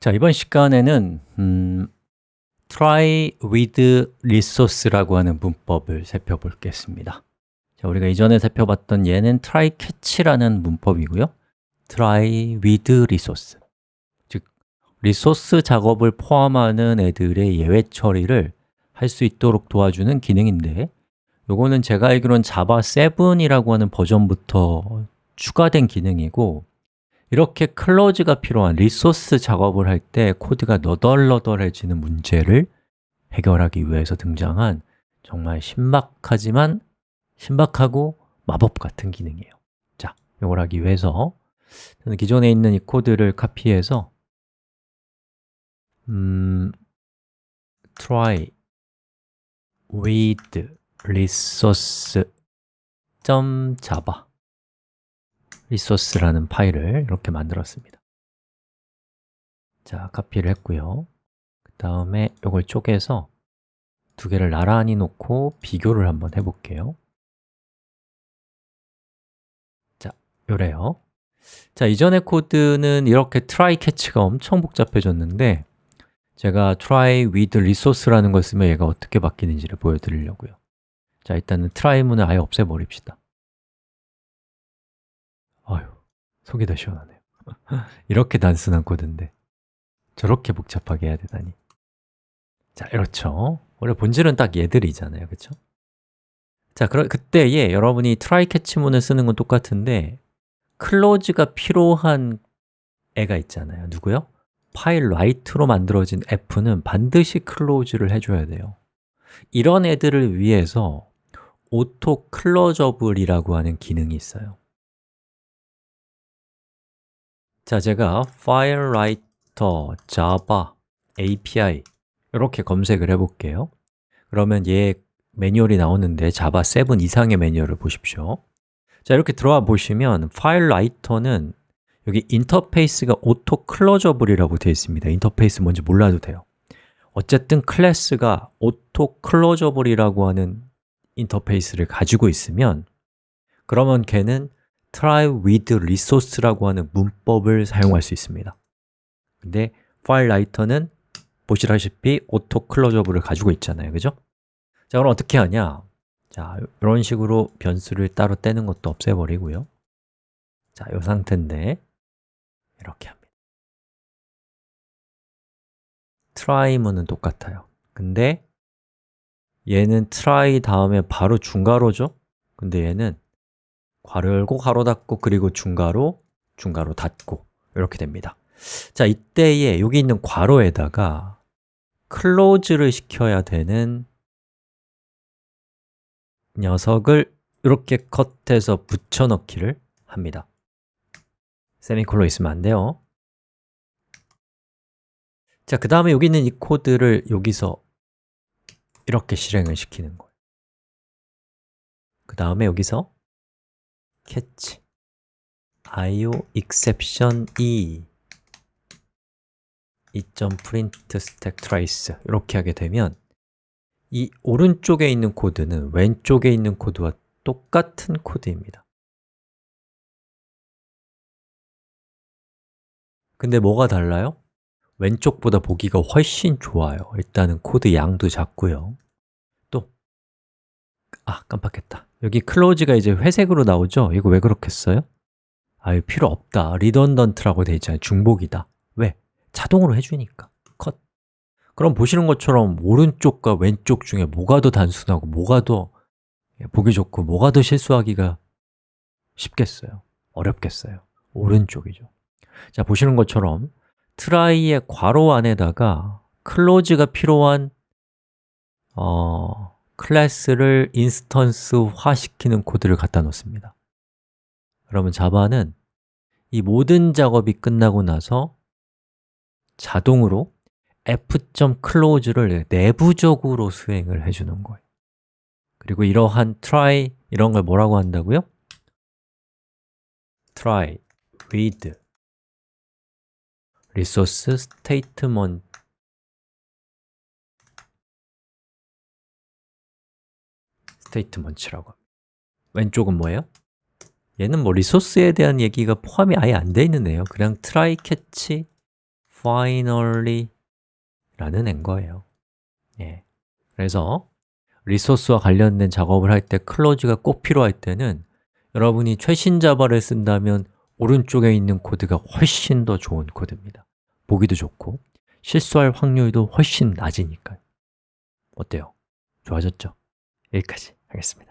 자, 이번 시간에는 음, try with resource라고 하는 문법을 살펴보겠습니다. 자, 우리가 이전에 살펴봤던 얘는 try catch라는 문법이고요. try with resource. 즉, 리소스 작업을 포함하는 애들의 예외 처리를 할 수 있도록 도와주는 기능인데 요거는 제가 알기로는 자바 7이라고 하는 버전부터 추가된 기능이고 이렇게 close가 필요한 리소스 작업을 할 때 코드가 너덜너덜해지는 문제를 해결하기 위해서 등장한 정말 신박하지만 신박하고 마법 같은 기능이에요. 자, 이걸 하기 위해서 저는 기존에 있는 이 코드를 카피해서 음, try with resource .java resource라는 파일을 이렇게 만들었습니다. 자, 카피를 했고요. 그 다음에 이걸 쪼개서 두 개를 나란히 놓고 비교를 한번 해볼게요. 자, 요래요. 자, 이전의 코드는 이렇게 try catch가 엄청 복잡해졌는데 제가 try with resource라는 걸 쓰면 얘가 어떻게 바뀌는지를 보여드리려고요. 자, 일단은 try 문을 아예 없애버립시다 속이 더 시원하네요. 이렇게 단순한 코드인데 저렇게 복잡하게 해야 되다니. 자, 이렇죠. 원래 본질은 딱 얘들이잖아요, 그렇죠? 자, 그럼 그때에 여러분이 try catch문을 쓰는 건 똑같은데 클로즈가 필요한 애가 있잖아요. 누구요? 파일 write로 만들어진 f는 반드시 클로즈를 해줘야 돼요. 이런 애들을 위해서 auto closeable이라고 하는 기능이 있어요 자, 제가 file writer java API 이렇게 검색을 해볼게요. 그러면 얘 매뉴얼이 나오는데 자바 7 이상의 매뉴얼을 보십시오. 자, 이렇게 들어와 보시면 Writer는 여기 인터페이스가 auto closeable이라고 되어 있습니다. 인터페이스 뭔지 몰라도 돼요. 어쨌든 클래스가 auto closeable이라고 하는 인터페이스를 가지고 있으면 그러면 걔는 try with resource라고 하는 문법을 사용할 수 있습니다 근데 Writer는 보시다시피 auto closeable을 가지고 있잖아요, 그죠? 자, 그럼 어떻게 하냐? 자, 이런 식으로 변수를 따로 떼는 것도 없애버리고요 자, 이 상태인데 이렇게 합니다 try문은 똑같아요 근데 얘는 try 다음에 바로 중괄호죠? 근데 얘는 괄호 열고 괄호 닫고 그리고 중괄호, 중괄호 닫고 이렇게 됩니다. 자, 이때에 여기 있는 괄호에다가 클로즈를 시켜야 되는 녀석을 이렇게 컷해서 붙여넣기를 합니다. 세미콜론 있으면 안 돼요. 자, 그 다음에 여기 있는 이 코드를 여기서 이렇게 실행을 시키는 거예요. 그 다음에 여기서 catch io exception e. e.print stack trace 이렇게 하게 되면 이 오른쪽에 있는 코드는 왼쪽에 있는 코드와 똑같은 코드입니다. 근데 뭐가 달라요? 왼쪽보다 보기가 훨씬 좋아요. 일단은 코드 양도 작고요. 또, 아 깜빡했다 여기 close가 이제 회색으로 나오죠? 이거 왜 그렇겠어요? 아, 필요 없다 redundant라고 되어 있잖아요 중복이다 왜? 자동으로 해주니까 컷 그럼 보시는 것처럼 오른쪽과 왼쪽 중에 뭐가 더 단순하고 뭐가 더 보기 좋고 뭐가 더 실수하기가 쉽겠어요? 어렵겠어요? 오른쪽이죠 자, 보시는 것처럼 try의 괄호 안에다가 close가 필요한 어, 클래스를 instance화 시키는 코드를 갖다 놓습니다 그러면 자바는 이 모든 작업이 끝나고 나서 자동으로 f.close를 내부적으로 수행을 해주는 거예요 그리고 이러한 try 이런 걸 뭐라고 한다고요? try with resource statement statement라고 왼쪽은 뭐예요? 얘는 뭐 리소스에 대한 얘기가 포함이 아예 안 돼 있는 애예요 그냥 try catch finally 라는 애인 거예요 예. 그래서 리소스와 관련된 작업을 할 때 close가 꼭 필요할 때는 여러분이 최신 자바를 쓴다면 오른쪽에 있는 코드가 훨씬 더 좋은 코드입니다 보기도 좋고 실수할 확률도 훨씬 낮으니까요 어때요? 좋아졌죠? 여기까지 하겠습니다